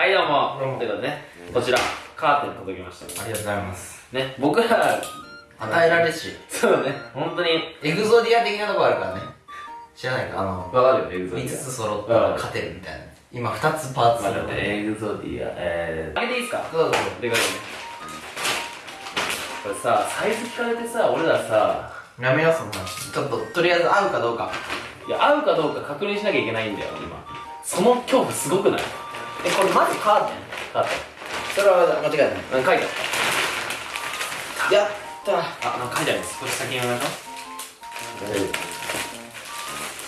はいどうも。どうも。ということでねこちらカーテン届きましたありがとうございます。ね僕ら与えられし。そうだね。本当に。エグゾディア的なとこあるからね。知らないか？あのわかるよエグゾディア5つ揃ったら勝てるみたいな。今2つパーツ。まあだってエグゾディアえーあげていいですか？どうぞ。でかいね。これさサイズ聞かれてさ俺らさやめようそんなちょっととりあえず合うかどうか。いや合うかどうか確認しなきゃいけないんだよ今。その恐怖すごくない？えこれまずカー。テンカー。テそれは間違いないンなん書いてあっやったあなんか書いてありますこれ先に読みましょ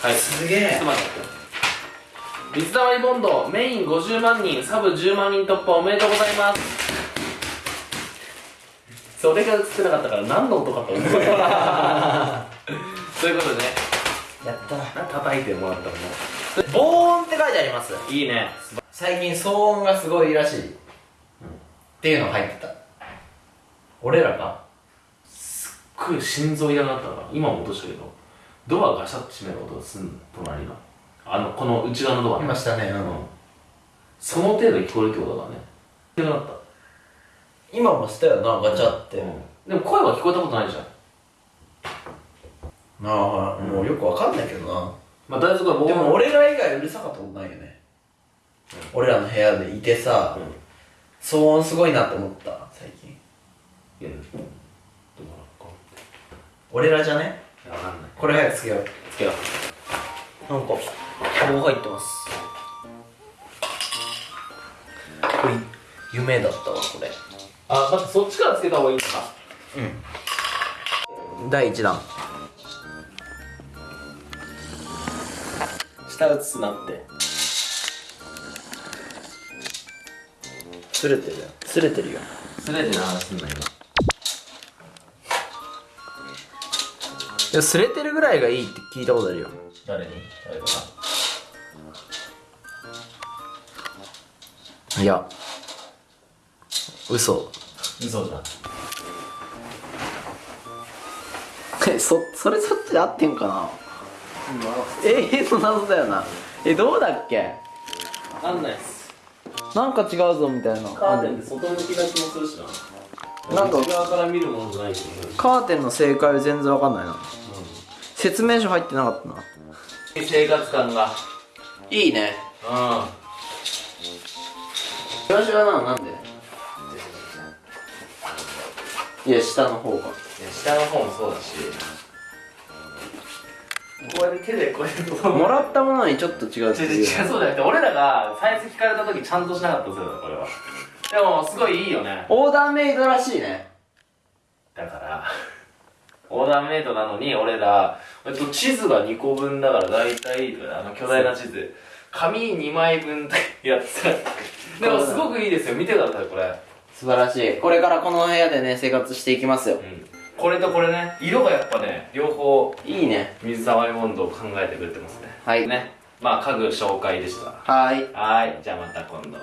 うはいすげえちょっと待って水溜りボンドメイン50万人サブ10万人突破おめでとうございますそれが映ってなかったから何の音かと思うということでねやったな叩いてもらったのも防音って書いてありますいいね最近騒音がすごいらしい、っていうの入ってた。俺らがすっごい心臓嫌になったな今も落としたけど。ドアガシャッと閉める音がすんの。隣のあのこの内側のドアね。今したね、うん。その程度に聞こえるってことだね。嫌になった。今もしたよなガチャって、でも声は聞こえたことないじゃん。ああもうよくわかんないけどな。まあ大丈夫かでも俺ら以外うるさかったことないよね、俺らの部屋でいてさ、うん。騒音すごいなって思った最近。いやどうかなこ俺らじゃね？かんない。これ早くつけよう。つけよう。なんか棒入ってます。これ夢だったわこれ。あ待ってそっちからつけた方がいいのか。うん。第1弾。下映すなってすれてるよすれてるよ。すれてな話すんな今いやすれてるぐらいがいいって聞いたことあるよ。誰に？誰かいや。嘘。嘘じゃんえそそれそっちで合ってんかな？永遠の謎だよな。えどうだっけ？わかんないっすなんか違うぞみたいな。カーテンって外向きな気もするしな。なんか。内側から見るものじゃないカーテンの正解は全然わかんないな。説明書入ってなかったな。生活感が。いいね。うん。ななんで？いや下の方が。下の方もそうだしこうやって手でこうやって。もらったものにちょっと違うって違う。違う。そうじゃなくて俺らがサイズ聞かれた時ちゃんとしなかったんですよこれは。でもすごいいいよね。オーダーメイドらしいね。だからオーダーメイドなのに俺ら、えっと、地図が2個分だから大体あの巨大な地図。紙2枚分やって。たでもすごくいいですよ。見てくださいこれ。素晴らしい。これからこの部屋でね生活していきますよ。うんこれとこれね色がやっぱね両方いいね。水溜りボンドを考えてくれてますね。はい。ね。まあ家具紹介でしたはーい。はーい。じゃあまた今度